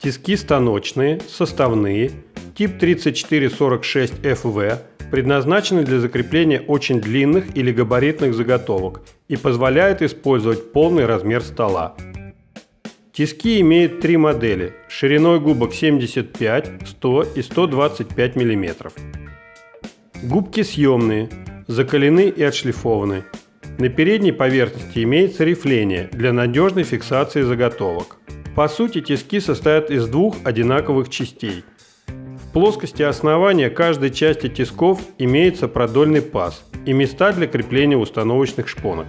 Тиски станочные, составные, тип 3446FV, предназначены для закрепления очень длинных или габаритных заготовок и позволяют использовать полный размер стола. Тиски имеют три модели шириной губок 75, 100 и 125 мм. Губки съемные, закалены и отшлифованы. На передней поверхности имеется рифление для надежной фиксации заготовок. По сути, тиски состоят из двух одинаковых частей. В плоскости основания каждой части тисков имеется продольный паз и места для крепления установочных шпонок.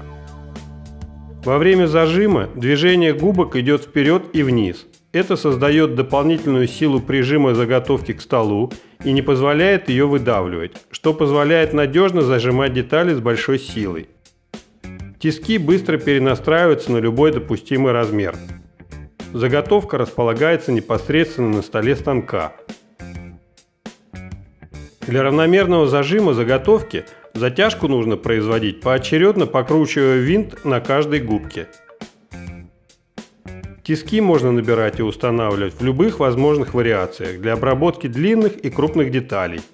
Во время зажима движение губок идет вперед и вниз. Это создает дополнительную силу прижима заготовки к столу и не позволяет ее выдавливать, что позволяет надежно зажимать детали с большой силой. Тиски быстро перенастраиваются на любой допустимый размер. Заготовка располагается непосредственно на столе станка. Для равномерного зажима заготовки затяжку нужно производить поочередно покручивая винт на каждой губке. Тиски можно набирать и устанавливать в любых возможных вариациях для обработки длинных и крупных деталей –